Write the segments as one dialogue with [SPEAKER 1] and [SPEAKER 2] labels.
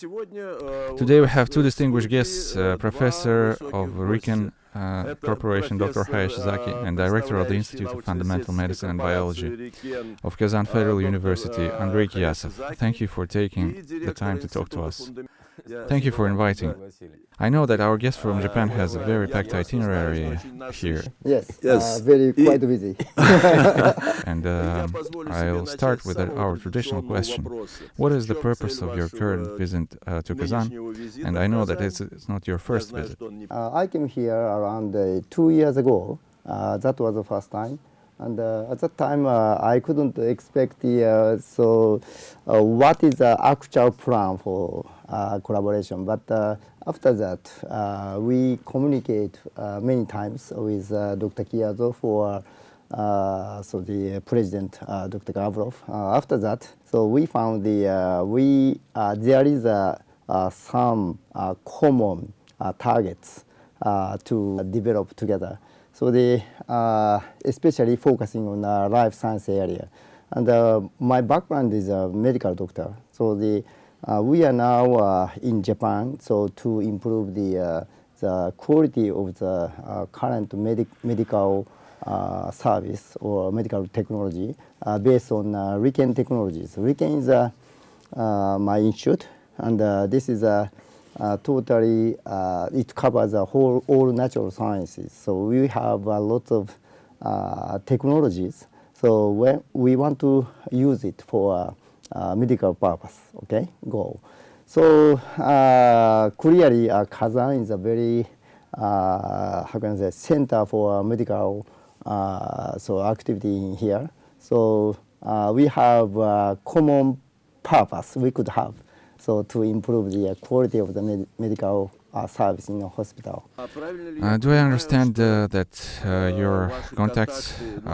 [SPEAKER 1] Today we have two distinguished guests, uh, Professor of RIKEN uh, Corporation Dr. Hayashizaki and Director of the Institute of Fundamental Medicine and Biology of Kazan Federal University, Andrei Kiyasov. Thank you for taking the time to talk to us. Thank you for inviting. I know that our guest from Japan has a very packed itinerary here.
[SPEAKER 2] Yes,
[SPEAKER 3] Yes.
[SPEAKER 2] Uh, very quite busy.
[SPEAKER 1] And um, I'll start with uh, our traditional question. What is the purpose of your current visit uh, to Kazan? And I know that it's, it's not your first visit.
[SPEAKER 2] Uh, I came here around uh, two years ago. Uh, that was the first time. And uh, at that time, uh, I couldn't expect the, uh, so what is the actual plan for collaboration. But after that, we communicate many times with Dr. Kiyasov for uh, so the president, uh, Dr. Gafurov. Uh, after that, so we found the we there is some common targets to develop together. So the uh, especially focusing on the life science area, and uh, my background is a medical doctor. So the uh, we are now uh, in Japan, so to improve the uh, the quality of the uh, current medic medical uh, service or medical technology uh, based on uh, technologies. RIKEN is uh, uh, my institute, and uh, this is a uh, totally uh, it covers the whole all natural sciences. So we have a lot of uh, technologies. So when we want to use it for uh, medical purpose, okay, goal. So uh, clearly, uh, Kazan is a very uh, how can I say center for medical uh, so activity in here. So we have a common purpose we could have so to improve the quality of the med- medical uh, service in the hospital.
[SPEAKER 1] Uh, do I understand uh, that uh, your contacts uh,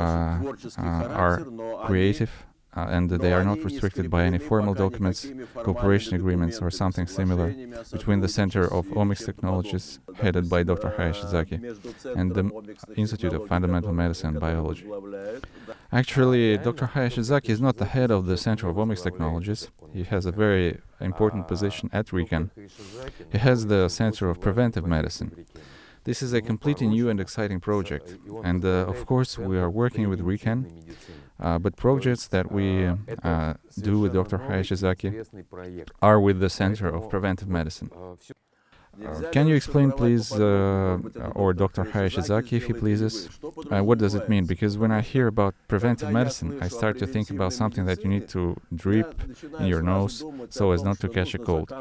[SPEAKER 1] uh, are creative uh, and they are not restricted by any formal documents, cooperation agreements, or something similar between the Center of Omics Technologies, headed by Dr. Hayashizaki, and the Institute of Fundamental Medicine and Biology? Actually, Dr. Hayashizaki is not the head of the Center of Omics Technologies. He has a very important position at RIKEN. He has the Center of Preventive Medicine. This is a completely new and exciting project, and uh, of course, we are working with RIKEN. Uh, but projects that we uh, do with Dr. Hayashizaki are with the Center of Preventive Medicine. Uh, can you explain, please, uh, or Dr. Hayashizaki, if he pleases, uh, what does it mean? Because when I hear about preventive medicine, I start to think about something that you need to drip in your nose so as not to catch a cold.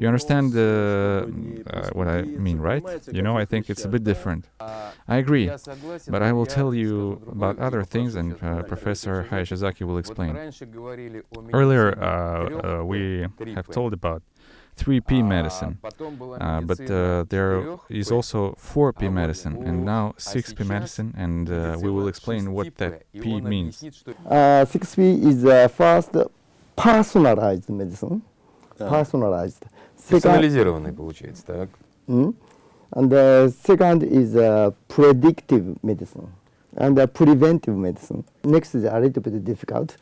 [SPEAKER 1] You understand uh, uh, what I mean, right? You know, I think it's a bit different. I agree, but I will tell you about other things, and uh, Professor Hayashizaki will explain. Earlier, we have told about 3P medicine, uh, but uh, there is also 4P medicine, and now 6P medicine, and uh, we will explain what that P means.
[SPEAKER 2] Uh, 6P is uh, first personalized medicine, personalized. Second,
[SPEAKER 3] Персонализированный получается, так?
[SPEAKER 2] Mm. And the second is uh, predictive medicine and uh, preventive medicine. Next is a little bit difficult.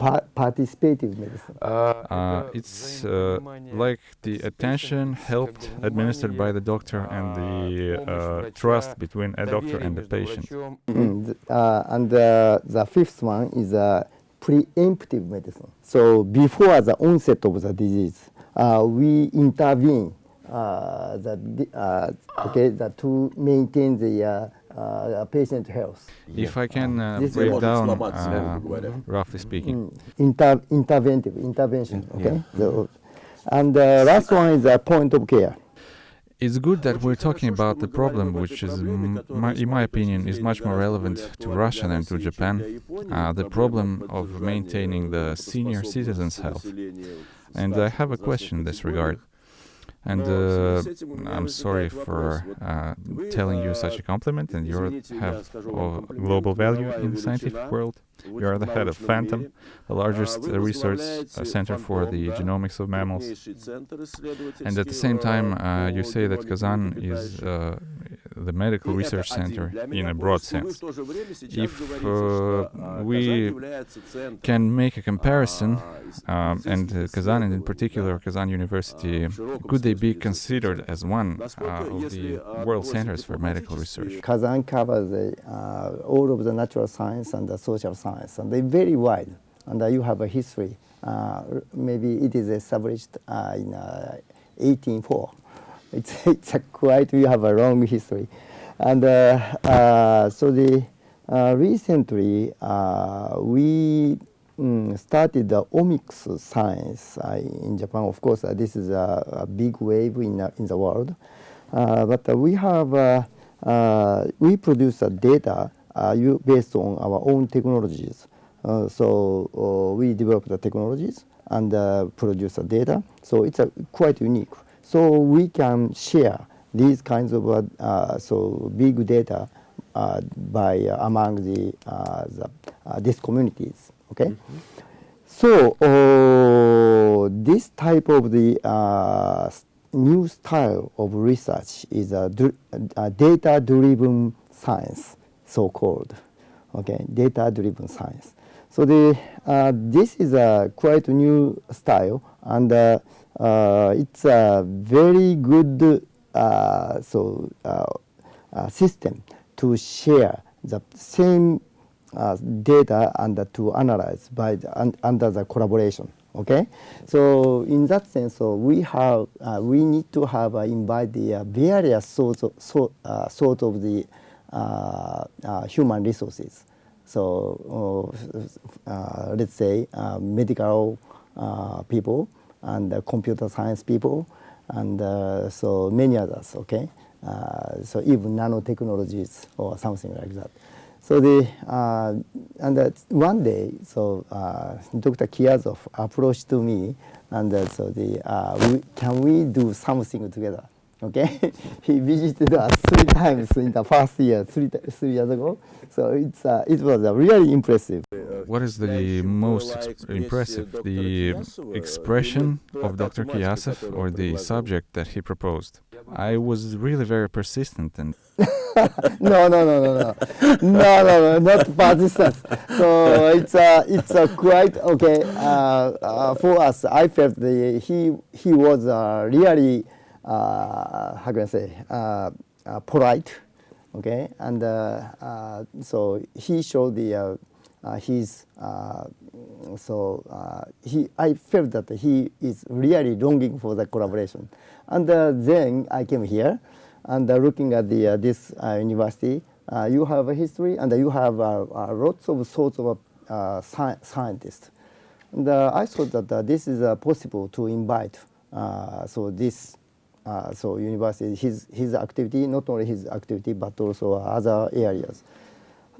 [SPEAKER 2] Uh, pa- participative medicine.
[SPEAKER 1] Uh, it's uh, like the attention helped administered by the doctor and the uh, trust between a doctor and the patient.
[SPEAKER 2] Mm, uh, and uh, the fifth one is uh, preemptive medicine. So before the onset of the disease, uh, we intervene uh, the, uh, okay, the, to maintain the uh, patient health. Yeah.
[SPEAKER 1] If I can uh, break down, uh, roughly speaking.
[SPEAKER 2] Mm, inter interventive, intervention, okay? Yeah. So, and the last one is a point of care.
[SPEAKER 1] It's good that we're talking about the problem, which is, mm, my, in my opinion, is much more relevant to Russia than to Japan, uh, the problem of maintaining the senior citizens' health. And I have a question in this regard. And uh, I'm sorry for uh, telling you such a compliment, and you have uh, global value in the scientific world. You are the head of FANTOM, the largest uh, research uh, center for the genomics of mammals. And at the same time, uh, you say that Kazan is uh, the medical research center in a broad sense. If uh, we can make a comparison, um, and uh, Kazan, and in particular Kazan University, could they be considered as one uh, of the world centers for medical research?
[SPEAKER 2] Kazan covers uh, all of the natural science and the social science, and they're very wide. And uh, you have a history. Uh, maybe it is established uh, in 1804. It's, it's a quite, we have a long history. And so the recently we mm, started the omics science uh, in Japan. Of course, uh, this is a, a, big wave in, uh, in the world. but we have, we produce data based on our own technologies. so we develop the technologies and produce the data. So it's quite unique. So we can share these kinds of uh, so big data uh, by uh, among the, the these communities. Okay, mm -hmm. so this type of the new style of research is a, a data-driven science, so-called. Okay, data-driven science. So the uh, this is a quite new style, and uh, uh, it's a very good uh, so uh, uh, system to share the same data and to analyze by the, un under the collaboration. Okay, so in that sense, so we have we need to have invite the various sorts of so, sort of the human resources. So uh, let's say uh, medical uh, people and computer science people and so many others, okay? so even nanotechnologies or something like that. So the uh, and uh, one day, so uh, Dr. Kiyasov approached to me, and so the we, can we do something together? Okay, he visited us three times in the first year, three, three years ago. So it's uh, it was uh, really impressive.
[SPEAKER 1] What is the most impressive, the expression of Dr. Kiyasov or the subject that he proposed? I was really very persistent and.
[SPEAKER 2] no, no, no, no, no, no, no, no, not persistent. So it's uh, it's uh, quite okay uh, uh, for us. I felt the, he he was uh, really how can I say uh, uh, polite, okay, and uh, uh, so he showed the uh, his so he I felt that he is really longing for the collaboration, and then I came here, and looking at the this university, you have a history and you have lots of sorts of sci scientists. And uh, I thought that uh, this is uh, possible to invite uh, so this uh, so university, his, his activity, not only his activity, but also other areas.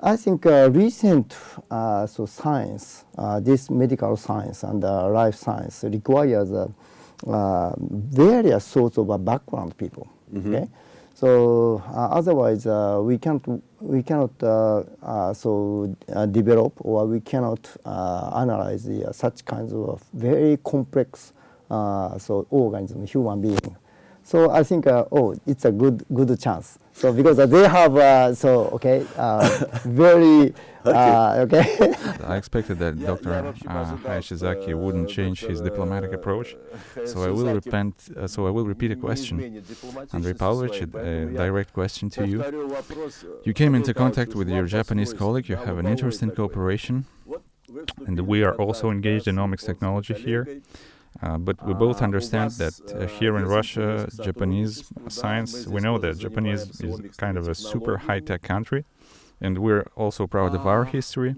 [SPEAKER 2] I think uh, recent uh, so science, uh, this medical science and uh, life science requires uh, various sorts of background people. Mm -hmm. Okay, so otherwise we can't we cannot so develop or we cannot analyze the, such kinds of very complex so organism, human being. So I think, uh, oh, it's a good good chance. So because they have, uh, so okay, uh, very uh, okay.
[SPEAKER 1] I expected that Dr. Uh, Hayashizaki wouldn't change his diplomatic approach. So I will repent. Uh, so I will repeat a question, Andrei Pavlovich, a direct question to you. You came into contact with your Japanese colleague. You have an interest in cooperation, and we are also engaged in omics technology here. Uh, but we both understand that uh, here in Russia, Japanese science, we know that Japanese is kind of a super high-tech country, and we're also proud of our history.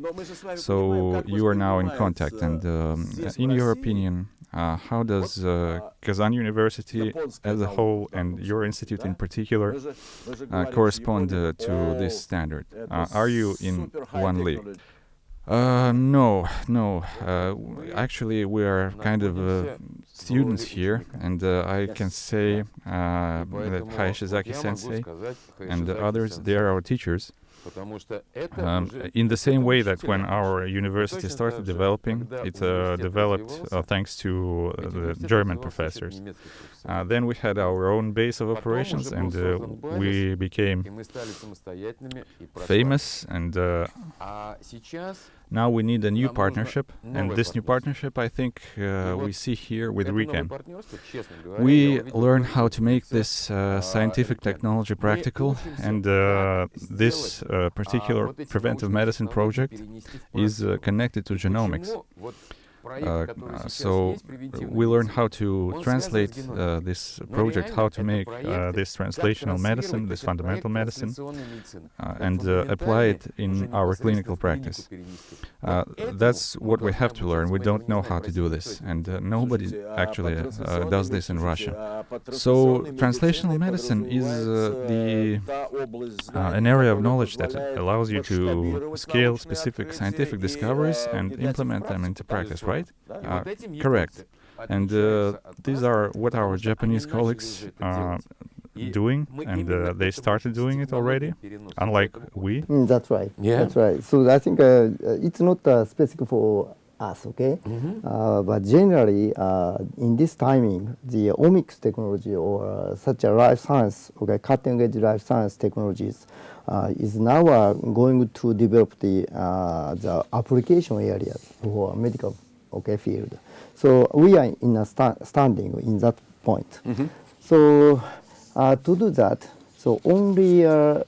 [SPEAKER 1] So you are now in contact, and um, in your opinion, uh, how does uh, Kazan University as a whole and your institute in particular uh, correspond uh, to this standard? are you in one league? Uh, no, no. Uh, actually, we are kind of uh, students here, and uh, I can say uh, that Hayashizaki sensei and the others, they are our teachers. Um, in the same way that when our university started developing, it uh, developed uh, thanks to uh, the German professors. Uh, then we had our own base of operations and uh, we became famous and uh, now we need a new partnership and this new partnership I think uh, we see here with RIKEN. We learn how to make this uh, scientific technology practical and uh, this uh, particular preventive medicine project is uh, connected to genomics. Uh, so we learn how to translate uh, this project, how to make uh, this translational medicine, this fundamental medicine, uh, and uh, apply it in our clinical practice. Uh, that's what we have to learn. We don't know how to do this, and uh, nobody actually uh, does this in Russia. So translational medicine is uh, the uh, an area of knowledge that allows you to scale specific scientific discoveries and implement them into practice, right? Uh, correct. And uh, these are what our Japanese colleagues are doing, and uh, they started doing it already, unlike we.
[SPEAKER 2] Mm, that's right.
[SPEAKER 3] Yeah.
[SPEAKER 2] That's right. So I think uh, uh, it's not uh, specific for us, okay? Uh, but generally, uh, in this timing, the omics technology or uh, such a life science, okay, cutting edge life science technologies uh, is now uh, going to develop the uh, the application areas for medical okay field. So we are in a sta- standing in that point. So uh, to do that, so only uh,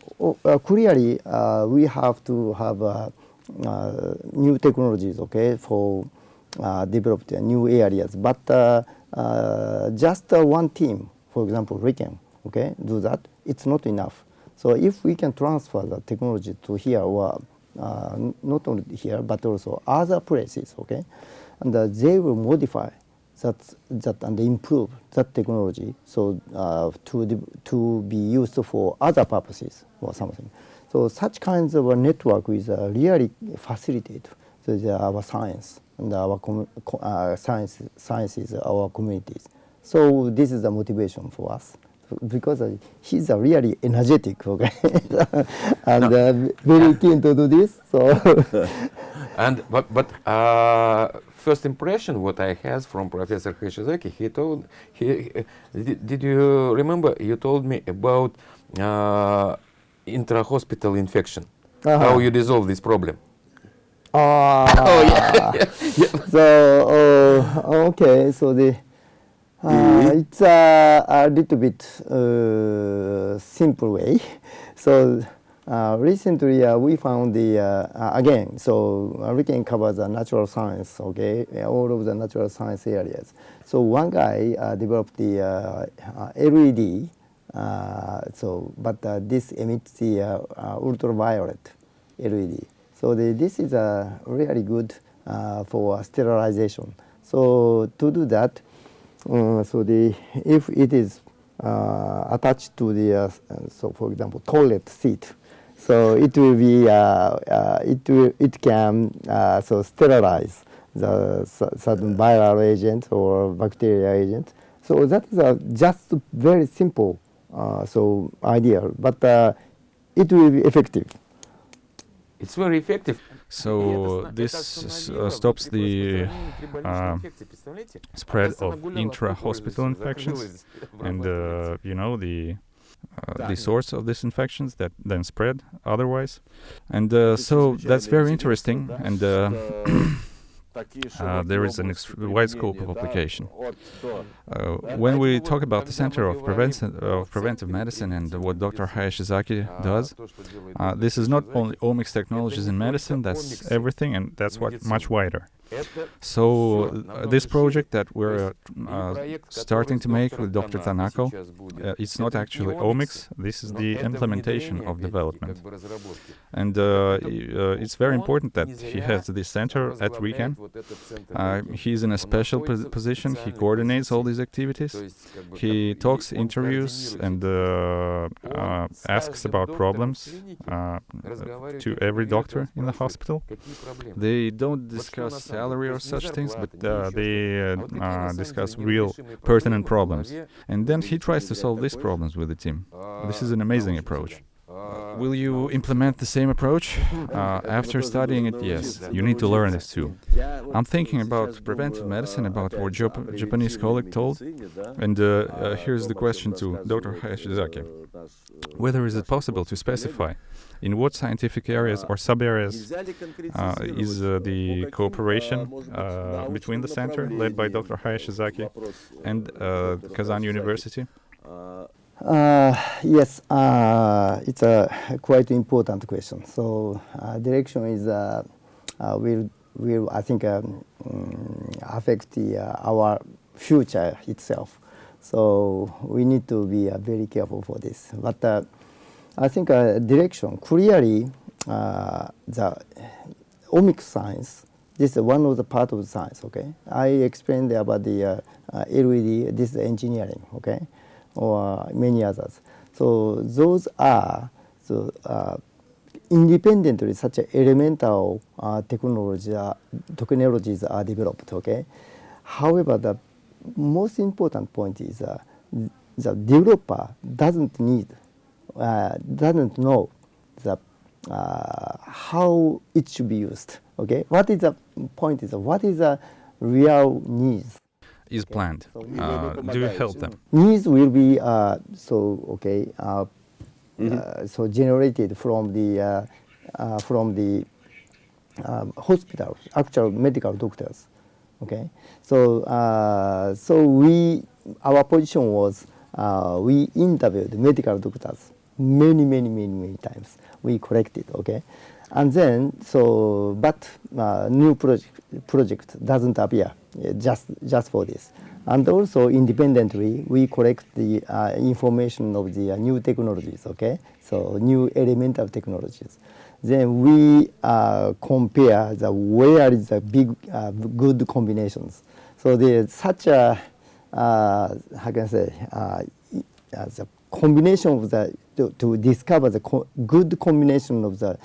[SPEAKER 2] uh, clearly uh, we have to have uh, uh, new technologies, okay, for uh, develop the new areas. But uh, uh, just uh, one team, for example, RIKEN, okay, do that. It's not enough. So if we can transfer the technology to here or uh, not only here but also other places, okay, and uh, they will modify that that and improve that technology so uh, to to be used for other purposes or something. So such kinds of a network is uh, really facilitate the, our science and our com- uh, science sciences our communities. So this is the motivation for us because uh, he's a really energetic, okay, and uh, very keen to do this. So
[SPEAKER 3] And but but uh, first impression what I has from Professor Hayashizaki, he told he uh, did, did you remember you told me about uh, intra-hospital infection,
[SPEAKER 2] Uh-huh.
[SPEAKER 3] how you dissolve this problem.
[SPEAKER 2] Ah.
[SPEAKER 3] Oh, yeah.
[SPEAKER 2] So uh, okay, so the uh, it's a, a little bit uh, simple way. So uh, recently uh, we found the uh, uh, again. So uh, we can cover the natural science, okay, uh, all of the natural science areas. So one guy uh, developed the uh, uh, LED. Uh, so, but uh, this emits the uh, uh, ultraviolet LED. So the, this is a really good uh, for sterilization. So to do that, uh, so the if it is uh, attached to the uh, so for example toilet seat, so it will be uh, uh, it will it can uh, so sterilize the certain viral agent or bacterial agent. So that is a just very simple uh, so idea, but uh, it will be effective.
[SPEAKER 3] It's very effective.
[SPEAKER 1] So this uh, stops the uh, spread of intra-hospital infections and uh, you know the uh, the source of these infections that then spread otherwise and uh, so that's very interesting and uh, uh, there is an ex- wide scope of application. Uh, when we talk about the Center of, Prevention, of Preventive Medicine and what Dr. Hayashizaki does, uh, this is not only omics technologies in medicine, that's everything, and that's what much wider. So uh, this project that we're uh, starting to make with Dr. Tanako, uh, it's not actually omics, this is the implementation of development. And uh, uh, it's very important that he has this center at RIKEN. Uh, he's in a special pos- position, he coordinates all these activities. He talks, interviews, and asks about problems to every doctor in the hospital. They don't discuss salary or such things, but uh, they uh, uh, discuss real pertinent problems. And then he tries to solve these problems with the team. This is an amazing approach.
[SPEAKER 3] Uh,
[SPEAKER 1] will you implement the same approach? Uh, after studying it, yes, you need to learn this too. I'm thinking about preventive medicine, about what Jap- Japanese colleague told. And uh, uh, here's the question to Dr. Hayashizaki. Whether is it possible to specify in what scientific areas or sub-areas uh, is uh, the cooperation uh, between the center led by Dr. Hayashizaki and uh, Kazan University?
[SPEAKER 2] Uh, yes, it's a quite important question. So direction is will will I think um, mm, affect the, our future itself. So we need to be uh, very careful for this. But uh, I think uh, direction clearly uh, the omics science. This is one of the part of science. Okay, I explained about the uh, uh, LED. This is engineering. Okay, or many others. So those are the uh, independently such elemental uh, technology, technologies are developed. Okay, however, the most important point is the developer doesn't need, doesn't know the uh, how it should be used. Okay, what is the point is what is the real needs
[SPEAKER 1] Is planned. Uh, do you help them?
[SPEAKER 2] needs will be uh, so okay uh, uh, so generated from the uh, uh, from the um, hospital actual medical doctors okay so uh, so we our position was uh, we interviewed medical doctors many many many many times. We collected okay? And then so but uh, new project project doesn't appear uh, just just for this. And also independently we collect the uh, information of the uh, new technologies okay? So new elemental technologies. Then we uh, compare the where is the big uh, good combinations. So there's such a uh, how can I say the combination of the to, to discover the co- good combination of the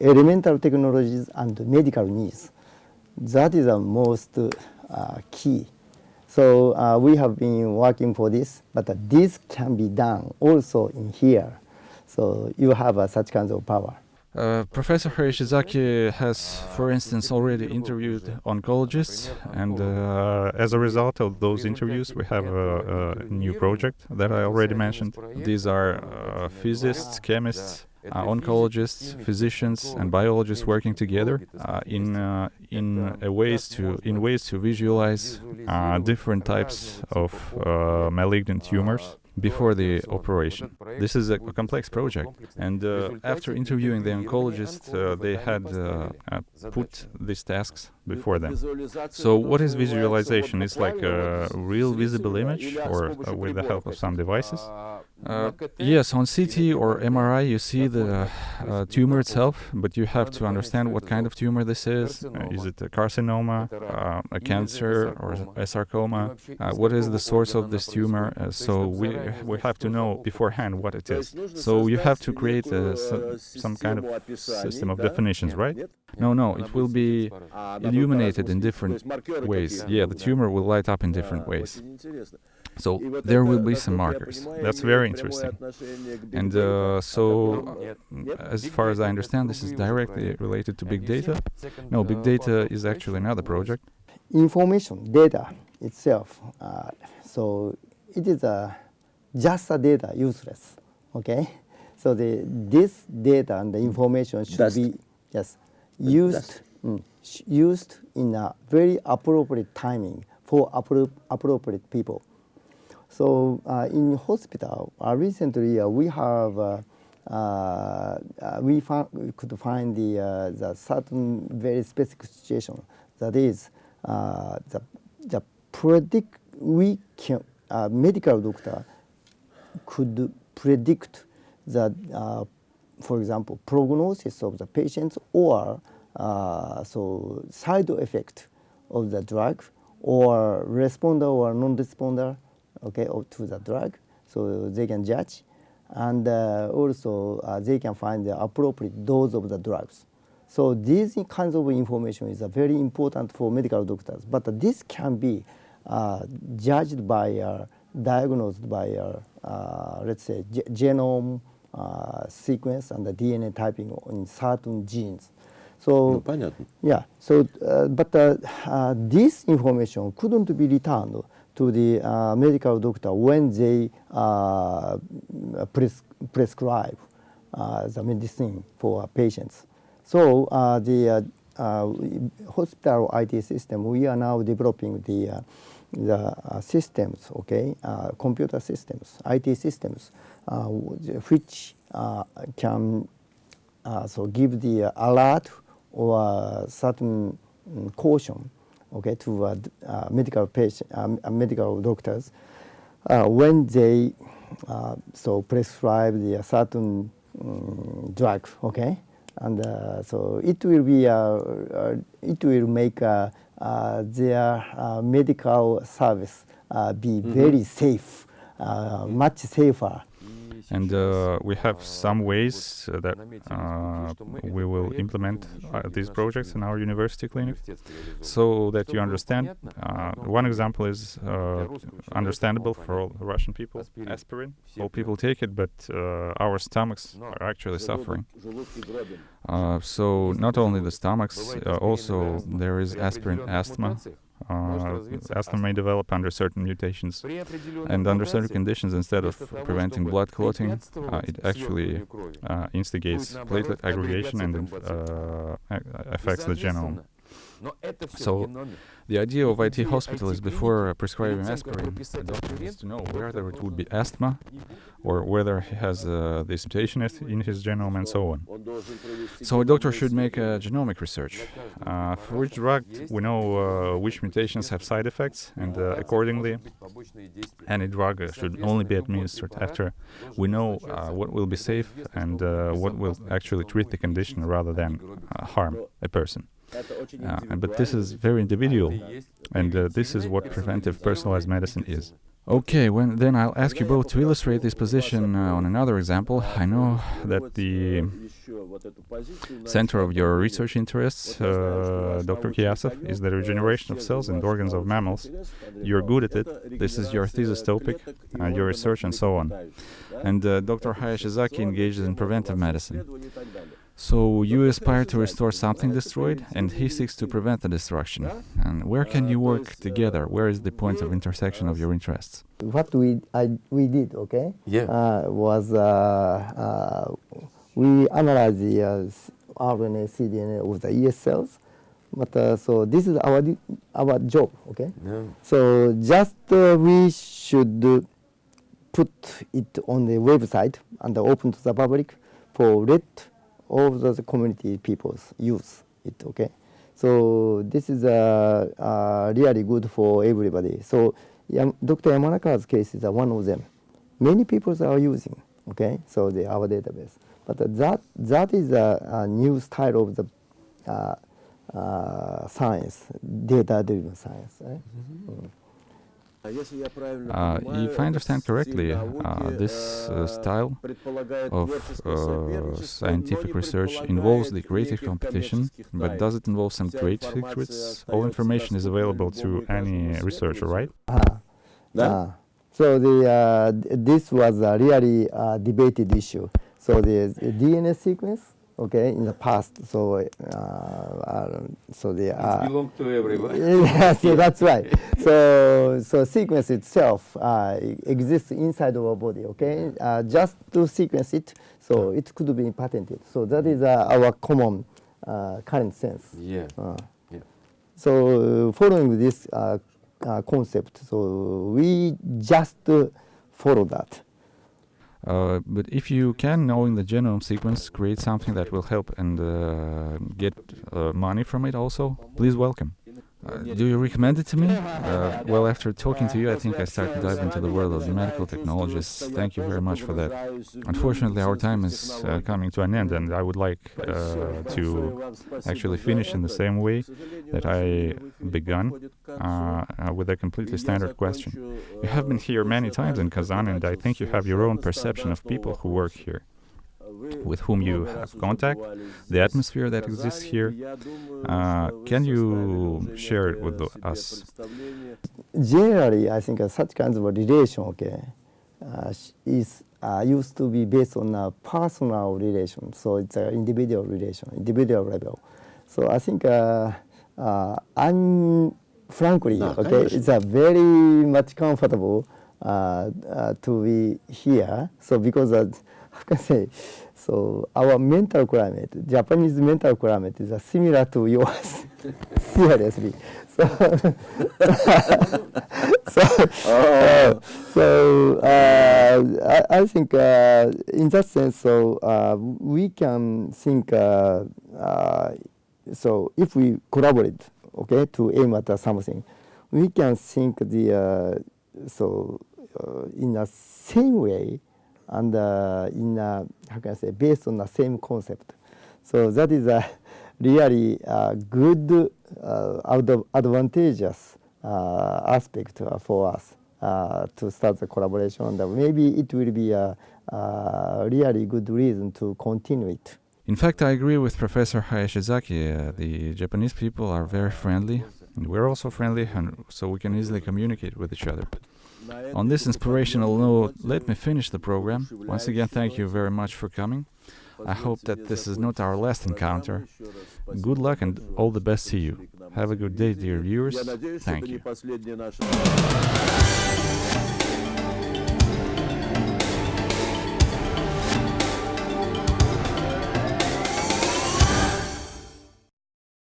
[SPEAKER 2] elemental technologies and medical needs that is the most uh, key. So uh, we have been working for this, but uh, this can be done also in here. So you have uh, such kinds of power.
[SPEAKER 1] Uh, Professor Hayashizaki has, for instance, already interviewed oncologists, and uh, as a result of those interviews, we have a, a new project that I already mentioned. These are uh, physicists, chemists, uh, oncologists, physicians, and biologists working together uh, in in a ways to in ways to visualize different types of malignant tumors before the operation. This is a, complex project, and uh, after interviewing the oncologists, uh, they had uh, uh, put these tasks before them. So, what is visualization? It's like a real visible image, or uh, with the help of some devices. Uh, yes, on CT or MRI, you see the uh, tumor itself, but you have to understand what kind of tumor this is. Uh, is it a carcinoma, uh, a cancer, or a sarcoma? Uh, what is the source of this tumor? Uh, so we we have to know beforehand what it is. So you have to create a, some kind of system of definitions, right? No, no, it will be illuminated in different ways. Yeah, the tumor will light up in different ways. So there will be some markers. That's very interesting. And uh, so, uh, as far as I understand, this is directly related to big data. No, big data is actually another project.
[SPEAKER 2] Information, data itself. Uh, so it is a just a data useless. Okay, so the this data and the information should
[SPEAKER 4] Dust.
[SPEAKER 2] be yes used mm, used in a very appropriate timing for appro- appropriate people. So uh, in hospital, uh, recently uh, we have uh, uh, uh, we found, we could find the uh, the certain very specific situation. That is uh, the the predict we can uh, medical doctor could predict the uh, for example prognosis of the patients or so side effect of the drug or responder or non-responder okay to the drug. So they can judge and uh, also uh, they can find the appropriate dose of the drugs. So these kinds of information is uh, very important for medical doctors. But this can be uh, judged by uh, diagnosed by uh, uh, let's say genome uh, sequence and the DNA typing in certain genes. So
[SPEAKER 4] Ну, понятно.
[SPEAKER 2] yeah, so uh, but uh, uh, this information couldn't be returned to the uh, medical doctor when they uh, pres- prescribe uh, the medicine for patients. So uh, the uh, uh, hospital IT system, we are now developing the uh, the uh, systems, okay, uh, computer systems, IT systems, uh, which uh, can uh, so give the uh, alert or uh, certain mm, caution okay to uh, uh, medical patient um, uh, medical doctors uh, when they uh, so prescribe the certain mm, drug okay? And uh, so it will be it will make their medical service uh, be very safe uh, much safer
[SPEAKER 1] And uh, we have some ways uh, that uh, we will implement uh, these projects in our university clinic so that you understand. Uh, one example is uh, understandable for all Russian people aspirin. All people take it, but our stomachs are actually suffering. So, not only the stomachs, also there is aspirin asthma. Uh, asthma may develop under certain mutations. And under certain conditions, instead of preventing blood clotting, uh, it actually uh, instigates platelet aggregation and uh, affects the genome. So, The idea of IT hospital is before prescribing aspirin, the doctor needs to know whether it would be asthma or whether he has uh, this mutation in his genome and so on. So a doctor should make a genomic research. Uh, for which drug we know uh, which mutations have side effects, and uh, accordingly, any drug should only be administered after we know uh, what will be safe and uh, what will actually treat the condition rather than uh, harm a person. Uh, but this is very individual, and uh, this is what preventive personalized medicine is. Okay, when, then I'll ask you both to illustrate this position uh, on another example. I know that the center of your research interests, uh, Dr. Kiyasov, is the regeneration of cells and organs of mammals. You're good at it. This is your thesis topic, uh, your research, and so on. And uh, Dr. Hayashizaki engages in preventive medicine. So you aspire to restore something destroyed, and he seeks to prevent the destruction. And where can you work together? Where is the point of intersection of your interests?
[SPEAKER 2] what we I, we did okay
[SPEAKER 3] Yeah.
[SPEAKER 2] uh, was uh, uh, we analyzed the uh, RNA cDNA of the ES cells but uh, so this is our our job okay
[SPEAKER 3] Yeah.
[SPEAKER 2] so just uh, we should uh, put it on the website and open to the public for let all the community peoples use it okay? So this is uh, uh, really good for everybody. So dr yamanakawa's case is uh, one of them. Many people are using okay? So the our database. But uh, that that is a, a new style of the uh, uh, science data driven science right? Mm.
[SPEAKER 1] Uh, if I understand correctly, uh, this uh, style of uh, scientific research involves the creative competition, but does it involve some trade secrets? All information is available to any researcher, right?
[SPEAKER 2] Ah, ah. so the uh, this was a really uh, debated issue. So the DNA sequence, okay, in the past. So uh, uh, so the uh,
[SPEAKER 3] belong to everybody.
[SPEAKER 2] yes, so that's right. So, so sequence itself uh, exists inside of our body. Okay, uh, just to sequence it, so it could be patented. So that is uh, our common uh, current sense.
[SPEAKER 3] Yeah.
[SPEAKER 2] Uh,
[SPEAKER 3] Yeah.
[SPEAKER 2] so, uh, following this uh, uh, concept, so we just uh, follow that.
[SPEAKER 1] Uh, but if you can, knowing the genome sequence, create something that will help and uh, get uh, money from it also, please welcome. Uh, do you recommend it to me? Uh, well, after talking to you, I think I start to dive into the world of the medical technologists. Thank you very much for that. Unfortunately, our time is uh, coming to an end, and I would like uh, to actually finish in the same way that I began, uh, uh, with a completely standard question. You have been here many times in Kazan, and I think you have your own perception of people who work here, with whom you have contact, the atmosphere that exists here. Uh, can you share it with us?
[SPEAKER 2] Generally, I think such kinds of relation okay, uh, is uh, used to be based on a personal relation, so it's an individual relation, individual level. So I think uh, uh, I'm frankly,
[SPEAKER 4] no,
[SPEAKER 2] okay, it's a very much comfortable uh, uh, to be here. So because uh, how can I say, so our mental climate, Japanese mental climate is uh, similar to yours. Seriously. So, so, uh, so uh, I, I think uh, in that sense, so uh, we can think. Uh, uh, so if we collaborate, okay, to aim at something, we can think the uh, so uh, in the same way and uh, in a, how can I say based on the same concept. So that is a really uh, good uh, ad- advantageous uh, aspect uh, for us uh, to start the collaboration. Maybe it will be a, a really good reason to continue it.
[SPEAKER 1] In fact, I agree with Professor Hayashizaki. Uh, the Japanese people are very friendly, and we're also friendly, and so we can easily communicate with each other. On this inspirational note, let me finish the program. Once again, thank you very much for coming. I hope that this is not our last encounter. Good luck and all the best to you. Have a good day, dear viewers. Thank you.